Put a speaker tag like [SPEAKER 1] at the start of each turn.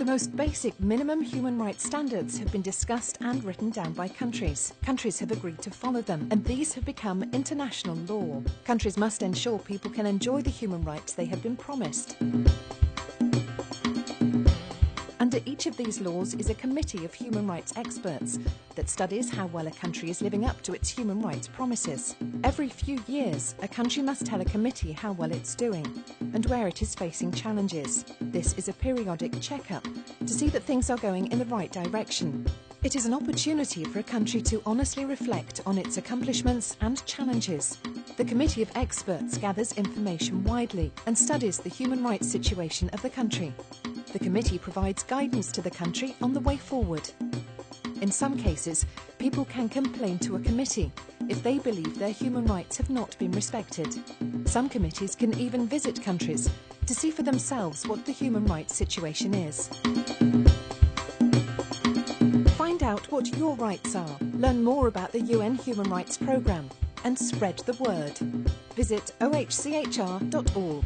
[SPEAKER 1] The most basic minimum human rights standards have been discussed and written down by countries. Countries have agreed to follow them, and these have become international law. Countries must ensure people can enjoy the human rights they have been promised. Each of these laws is a committee of human rights experts that studies how well a country is living up to its human rights promises. Every few years, a country must tell a committee how well it's doing and where it is facing challenges. This is a periodic checkup to see that things are going in the right direction. It is an opportunity for a country to honestly reflect on its accomplishments and challenges. The Committee of Experts gathers information widely and studies the human rights situation of the country. The committee provides guidance to the country on the way forward. In some cases, people can complain to a committee if they believe their human rights have not been respected. Some committees can even visit countries to see for themselves what the human rights situation is. Find out what your rights are, learn more about the UN Human Rights Programme and spread the word. Visit ohchr.org.